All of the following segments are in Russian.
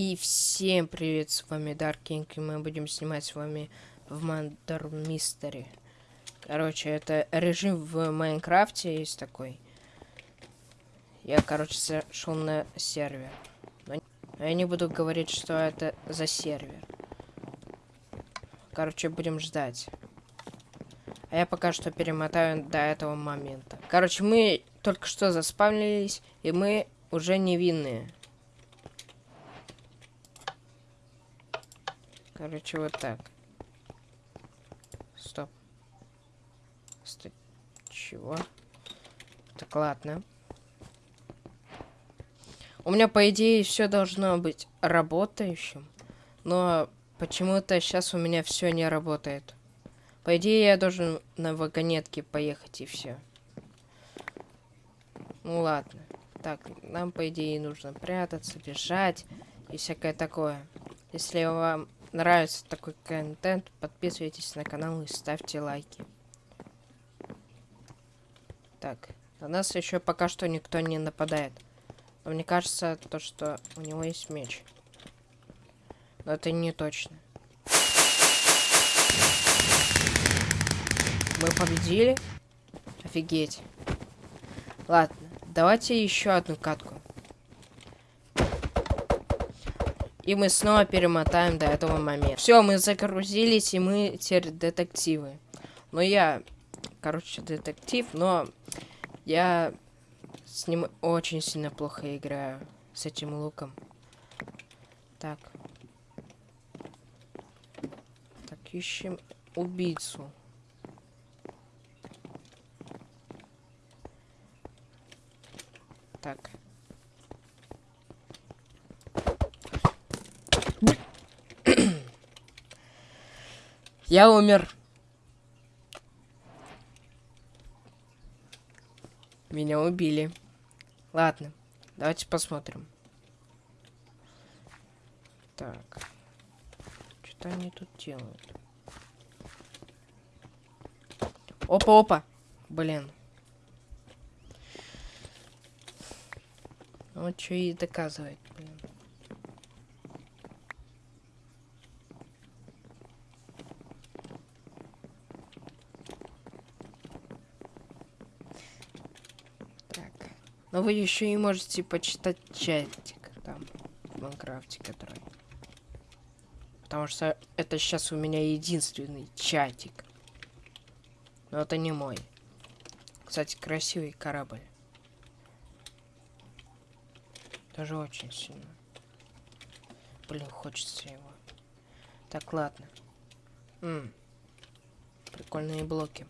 И всем привет, с вами King, и мы будем снимать с вами в Мандер Мистери. Короче, это режим в Майнкрафте есть такой. Я, короче, зашел на сервер. Но я не буду говорить, что это за сервер. Короче, будем ждать. А я пока что перемотаю до этого момента. Короче, мы только что заспавнились, и мы уже невинные. Короче, вот так. Стоп. Стоп. Чего? Так, ладно. У меня, по идее, все должно быть работающим. Но почему-то сейчас у меня все не работает. По идее, я должен на вагонетке поехать и все. Ну ладно. Так, нам, по идее, нужно прятаться, бежать и всякое такое. Если вам нравится такой контент, подписывайтесь на канал и ставьте лайки. Так, на нас еще пока что никто не нападает. Но мне кажется, то, что у него есть меч. Но это не точно. Мы победили? Офигеть. Ладно, давайте еще одну катку. И мы снова перемотаем до этого момента. Все, мы загрузились, и мы теперь детективы. Но я, короче, детектив, но я с ним очень сильно плохо играю. С этим луком. Так. Так, ищем убийцу. Так. Я умер. Меня убили. Ладно, давайте посмотрим. Так. Что они тут делают? Опа-опа. Блин. Вот что и доказывает, блин. Но вы еще и можете почитать чатик там в Майнкрафте, который. Потому что это сейчас у меня единственный чатик. Но это не мой. Кстати, красивый корабль. Тоже очень сильно. Блин, хочется его. Так, ладно. М -м. Прикольные блоки.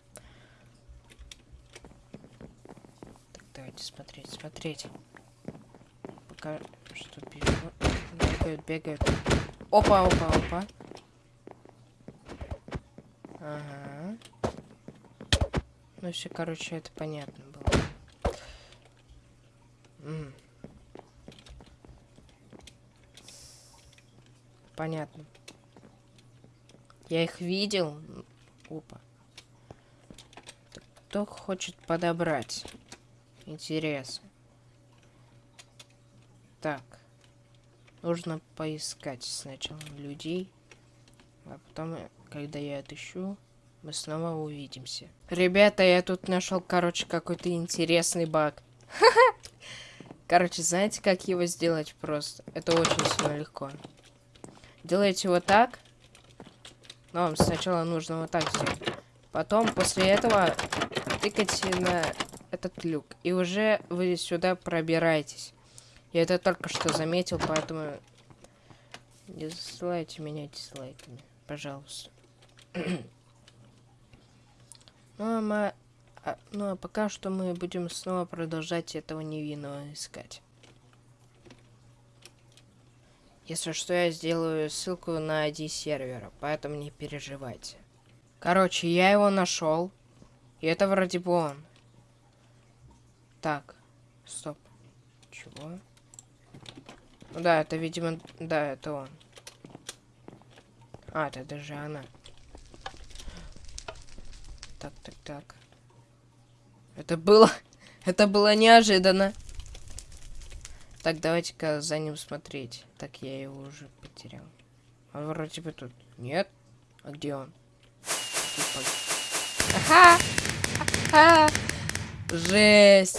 Давайте смотреть, смотреть. Пока что бегают, бегают. Опа, опа, опа. Ага. Ну все, короче, это понятно было. М Понятно. Я их видел. Опа. Кто хочет подобрать? Интересно. Так. Нужно поискать сначала людей. А потом, когда я отыщу, мы снова увидимся. Ребята, я тут нашел, короче, какой-то интересный баг. Короче, знаете, как его сделать просто? Это очень сильно легко. Делаете вот так. Но вам сначала нужно вот так сделать. Потом, после этого, тыкайте на этот люк. И уже вы сюда пробираетесь. Я это только что заметил, поэтому не засылайте меня дизлайками, пожалуйста. ну, а мы... а, ну, а пока что мы будем снова продолжать этого невинного искать. Если что, я сделаю ссылку на ID сервера, поэтому не переживайте. Короче, я его нашел. И это вроде бы он. Так, стоп. Чего? Ну да, это, видимо, да, это он. А, это даже она. Так, так, так. Это было... Это было неожиданно. Так, давайте-ка за ним смотреть. Так, я его уже потерял. Он вроде бы тут. Нет? А где он? Ага! Ага! Жесть!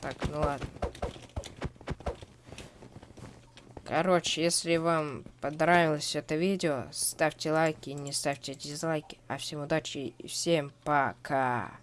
Так, ну ладно. Короче, если вам понравилось это видео, ставьте лайки, не ставьте дизлайки. А всем удачи и всем пока!